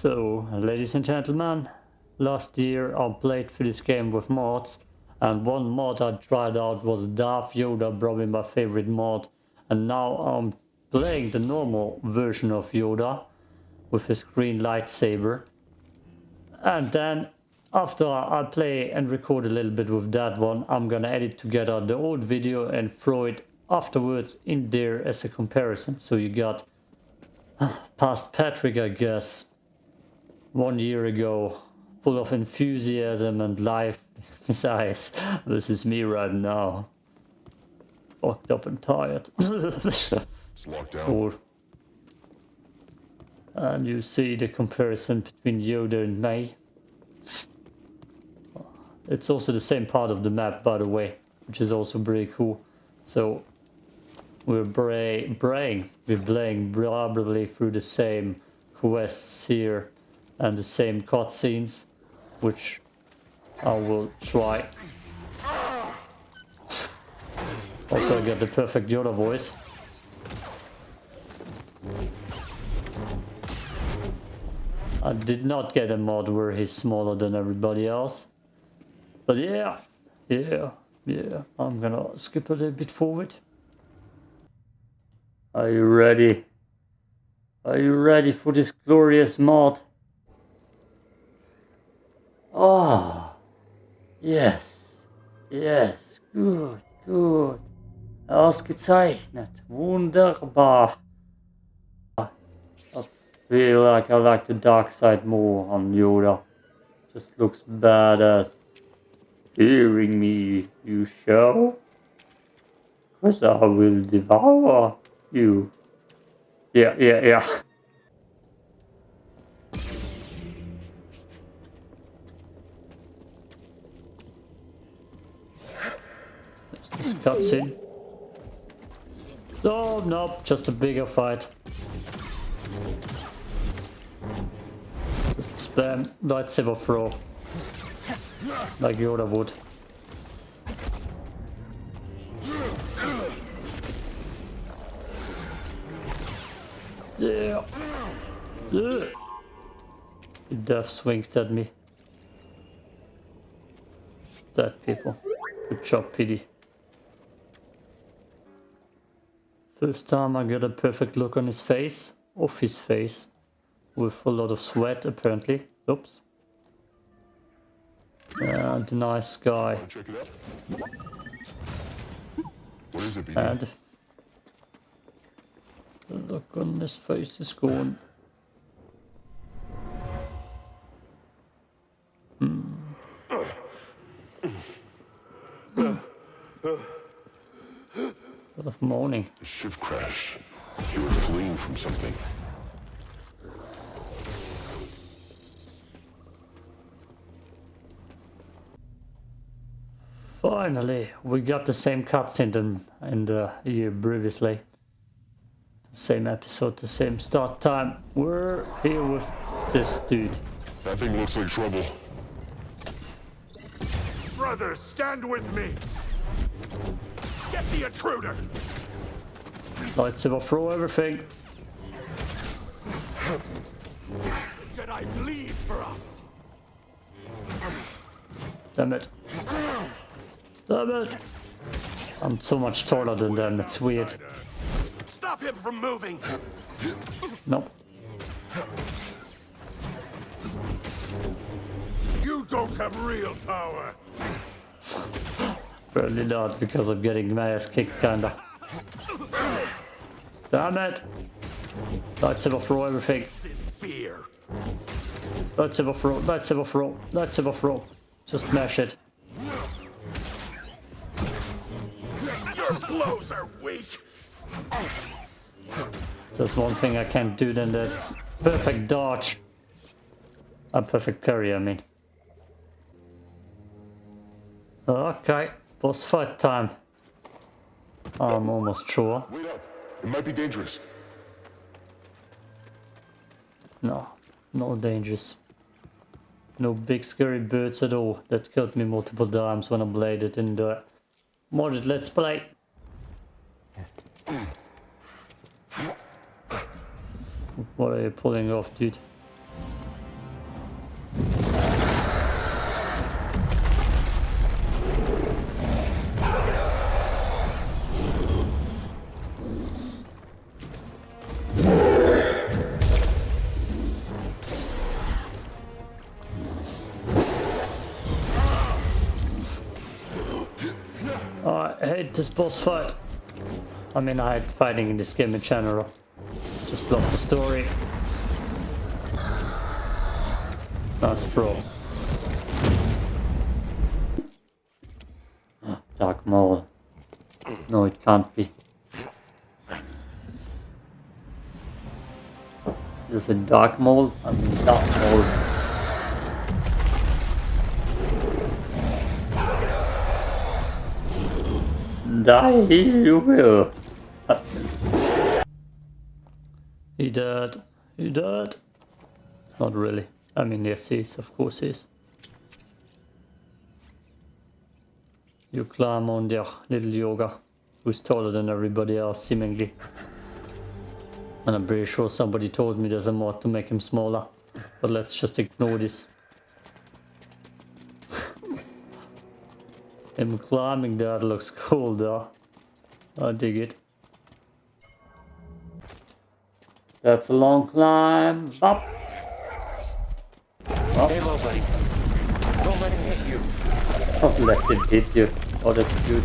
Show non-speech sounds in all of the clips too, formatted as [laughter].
So, ladies and gentlemen, last year I played for this game with mods, and one mod I tried out was Darth Yoda, probably my favorite mod, and now I'm playing the normal version of Yoda with his green lightsaber. And then after I play and record a little bit with that one, I'm gonna edit together the old video and throw it afterwards in there as a comparison. So you got ah, past Patrick, I guess, one year ago, full of enthusiasm and life in his eyes. This is me right now. Fucked up and tired. It's locked down. Or, and you see the comparison between Yoda and me. It's also the same part of the map, by the way, which is also pretty cool. So we're bray braying, we're playing probably through the same quests here and the same cutscenes, which I will try. Also, I get the perfect Yoda voice. I did not get a mod where he's smaller than everybody else. But yeah, yeah, yeah, I'm gonna skip a little bit forward. Are you ready? Are you ready for this glorious mod? Oh, yes, yes, gut, gut. Ausgezeichnet, wunderbar. I feel like I like the dark side more on Yoda. Just looks badass. Fearing me, you shall? Cause I will devour you. Yeah, yeah, yeah. Cutscene. Oh, nope, just a bigger fight. Just spam lightsaber throw. Like Yoda would. Yeah. Yeah. Death swinged at me. Dead people. Good job, BD. First time I got a perfect look on his face. Off his face. With a lot of sweat, apparently. Oops. And the nice guy. Wanna check it out? What is it, BD? And the look on his face is gone. Lot of. A ship crash. You were fleeing from something. Finally, we got the same cutscene in, in the year previously. Same episode, the same start time. We're here with this dude. That thing looks like trouble. Brothers, stand with me! Get the intruder! Lightsaber throw everything. Jedi bleed for us! Damn it. Damn it. I'm so much taller than them, it's weird. Stop him from moving! Nope. You don't have real power! Probably not, because I'm getting my ass kicked kinda. Damn it! Lightsaber throw everything. Let's Fear! Lightsaber throw, lightsaber throw, lightsaber throw. Just mash it. Your blows are weak! There's one thing I can't do then that's perfect dodge. A perfect parry, I mean. Okay, boss fight time. I'm almost sure. It might be dangerous. No, no dangers. No big scary birds at all that killed me multiple times when I played it in the modded Let's Play. What are you pulling off, dude? This boss fight. I mean, I hate fighting in this game in general. Just love the story. Nice throw. Ah, Dark Maul. No, it can't be. Is a Dark Maul? I mean, Dark Maul. Die, you will. He dead. He dead. Not really. I mean, yes, he is. Of course, he is. You climb on there, little Yoda, who's taller than everybody else, seemingly. And I'm pretty sure somebody told me there's a mod to make him smaller. But let's just ignore this. Him climbing that looks cool though. I dig it. That's a long climb. Up. Stay low, buddy. Don't let him hit you. Oh, let it hit you. Oh, that's cute.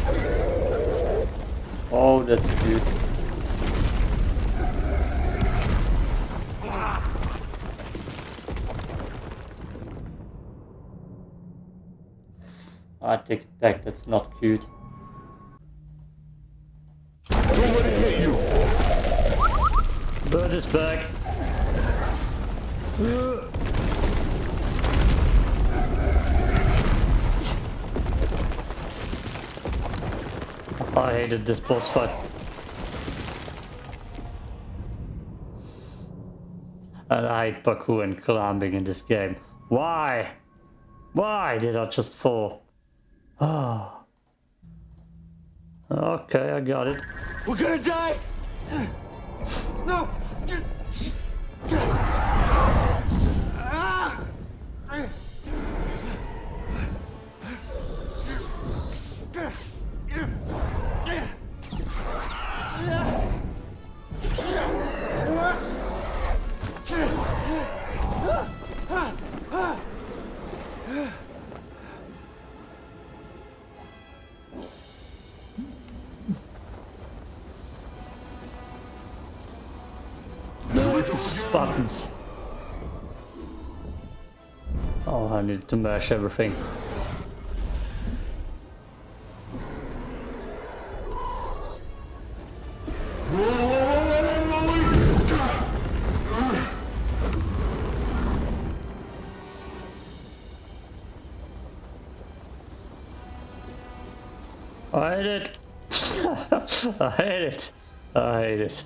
Oh, that's cute. I take it back, that's not cute. Bird is back. I hated this boss fight. And I hate parkour and climbing in this game. Why? Why did I just fall? Ah. Okay, I got it. We're gonna die! No! Buttons. Oh, I need to mash everything. I hate it. [laughs] I hate it. I hate it.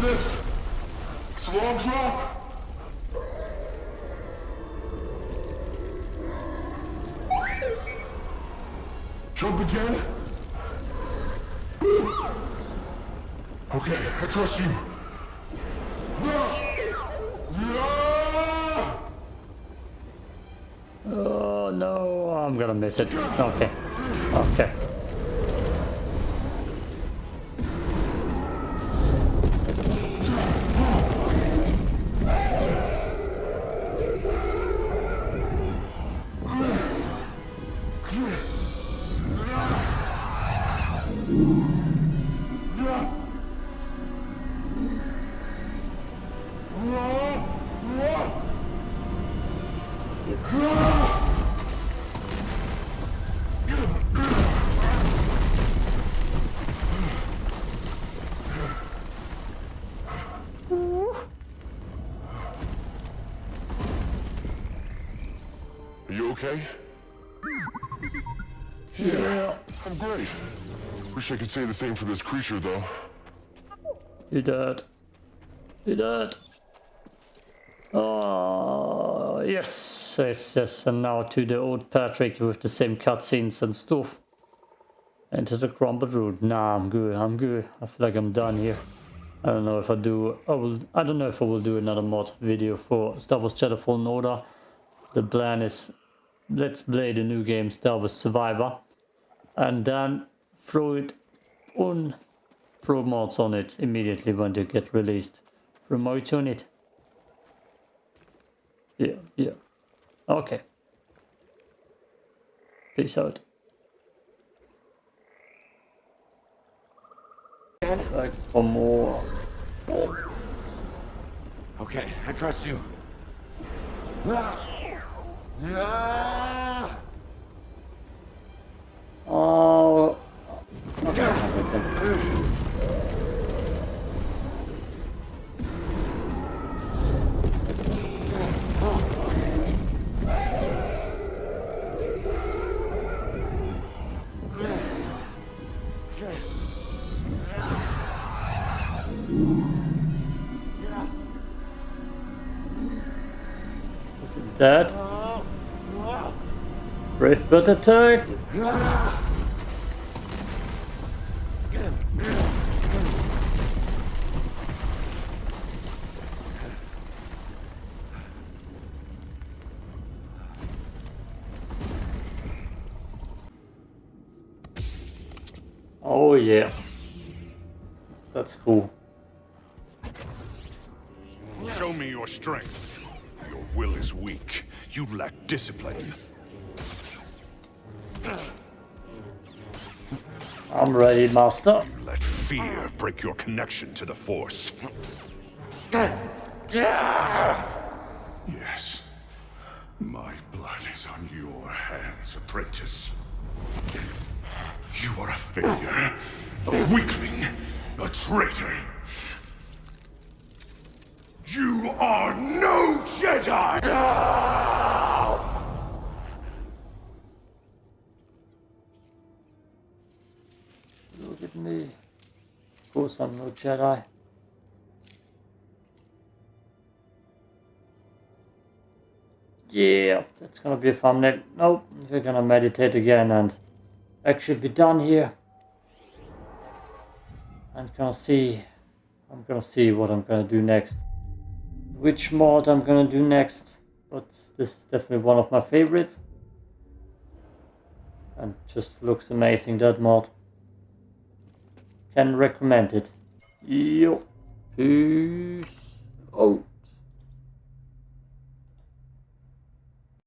this. It's drop. Jump again? Okay, I trust you. Oh, no. I'm gonna miss it. Okay. Okay. You okay? Yeah, I'm great. Wish I could say the same for this creature, though. You dead. Dead. Oh, yes, yes, yes. And now to the old Patrick with the same cutscenes and stuff. Into the crumbled root. Nah, I'm good. I'm good. I feel like I'm done here. I don't know if I do. I will. I don't know if I will do another mod video for Star Wars Jedi Fallen Order. The plan is let's play the new game Star Wars Survivor, and then throw it on, throw mods on it immediately when they get released. Remote on it. Yeah, yeah. Okay. Peace out. Like for more. Okay, I trust you. Ah! Ah! Oh. That? Brave bird attack! Oh yeah. That's cool. Show me your strength. Your will is weak. You lack discipline. I'm ready, master. You let fear break your connection to the Force. Yes. My blood is on your hands, apprentice. You are a failure, a weakling, a traitor. You are no Jedi! Look at me. Of course I'm no Jedi. Yeah, that's gonna be a thumbnail. Nope, we're gonna meditate again and actually be done here. I'm gonna see, I'm gonna see what I'm gonna do next. Which mod I'm gonna do next, but this is definitely one of my favorites. And just looks amazing, that mod can recommend it. Yo. Peace Oh.